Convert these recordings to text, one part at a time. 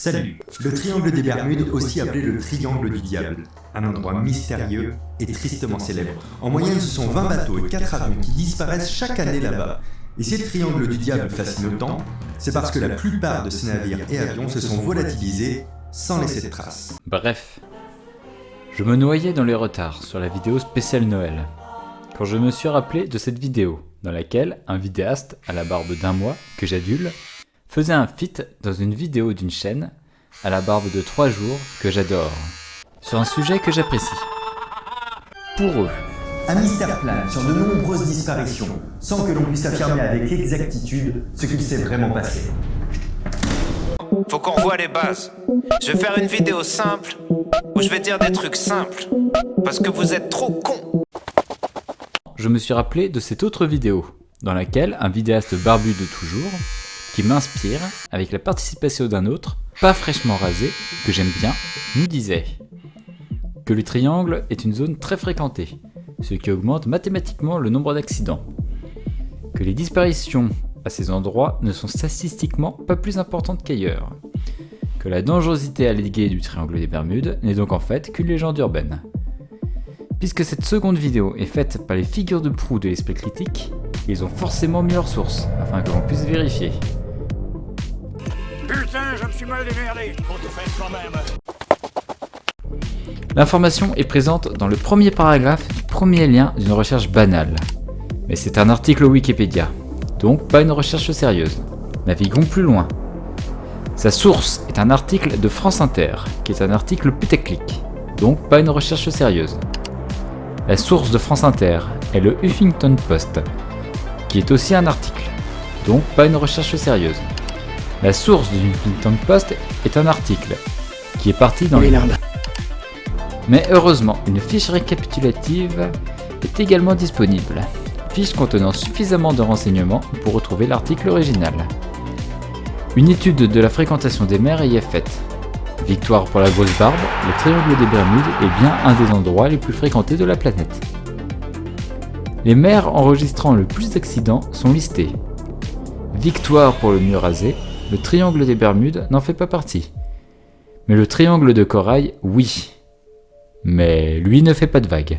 Salut Le triangle des Bermudes, aussi appelé le triangle du diable. Un endroit mystérieux et tristement célèbre. En moyenne, ce sont 20 bateaux et 4 avions qui disparaissent chaque année là-bas. Et si le triangle du diable fascine autant, c'est parce que la plupart de ces navires et avions se sont volatilisés sans laisser de traces. Bref, je me noyais dans les retards sur la vidéo spéciale Noël, quand je me suis rappelé de cette vidéo, dans laquelle un vidéaste à la barbe d'un mois, que j'adule, faisait un feat dans une vidéo d'une chaîne à la barbe de 3 jours que j'adore, sur un sujet que j'apprécie. Pour eux, Un mystère plane sur de nombreuses disparitions, sans que l'on puisse affirmer avec exactitude ce qu'il s'est vraiment passé. Faut qu'on revoie les bases. Je vais faire une vidéo simple où je vais dire des trucs simples. Parce que vous êtes trop cons. je me suis rappelé de cette autre vidéo, dans laquelle un vidéaste barbu de toujours, qui m'inspire, avec la participation d'un autre, pas fraîchement rasé, que j'aime bien, nous disait que le triangle est une zone très fréquentée, ce qui augmente mathématiquement le nombre d'accidents, que les disparitions à ces endroits ne sont statistiquement pas plus importantes qu'ailleurs, que la dangerosité alléguée du triangle des Bermudes n'est donc en fait qu'une légende urbaine. Puisque cette seconde vidéo est faite par les figures de proue de l'esprit critique, ils ont forcément mis leur source, afin que l'on puisse vérifier. Putain, je me suis mal démerdé. On te fait quand même. L'information est présente dans le premier paragraphe du premier lien d'une recherche banale. Mais c'est un article Wikipédia, donc pas une recherche sérieuse. Naviguons plus loin. Sa source est un article de France Inter, qui est un article putaclic, donc pas une recherche sérieuse. La source de France Inter est le Huffington Post, qui est aussi un article, donc pas une recherche sérieuse. La source du Huffington Post est un article, qui est parti dans les mais heureusement, une fiche récapitulative est également disponible. Fiche contenant suffisamment de renseignements pour retrouver l'article original. Une étude de la fréquentation des mers y est faite. Victoire pour la grosse barbe, le triangle des Bermudes est bien un des endroits les plus fréquentés de la planète. Les mers enregistrant le plus d'accidents sont listées. Victoire pour le mur rasé, le triangle des Bermudes n'en fait pas partie. Mais le triangle de corail, oui. Mais lui ne fait pas de vagues.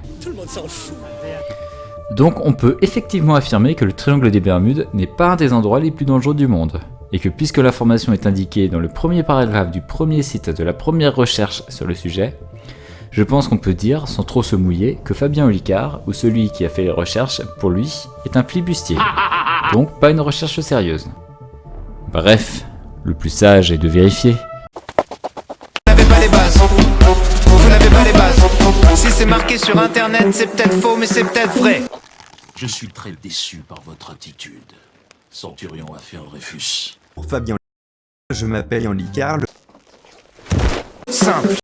Donc on peut effectivement affirmer que le triangle des Bermudes n'est pas un des endroits les plus dangereux du monde, et que puisque l'information est indiquée dans le premier paragraphe du premier site de la première recherche sur le sujet, je pense qu'on peut dire, sans trop se mouiller, que Fabien Olicard, ou celui qui a fait les recherches, pour lui, est un flibustier. Donc pas une recherche sérieuse. Bref, le plus sage est de vérifier. Vous n'avez pas les bases. Vous n'avez pas les bases. Si c'est marqué sur internet, c'est peut-être faux, mais c'est peut-être vrai. Je suis très déçu par votre attitude. Centurion a fait un Dreyfus. Pour Fabien je m'appelle Yann Licard, le Simple.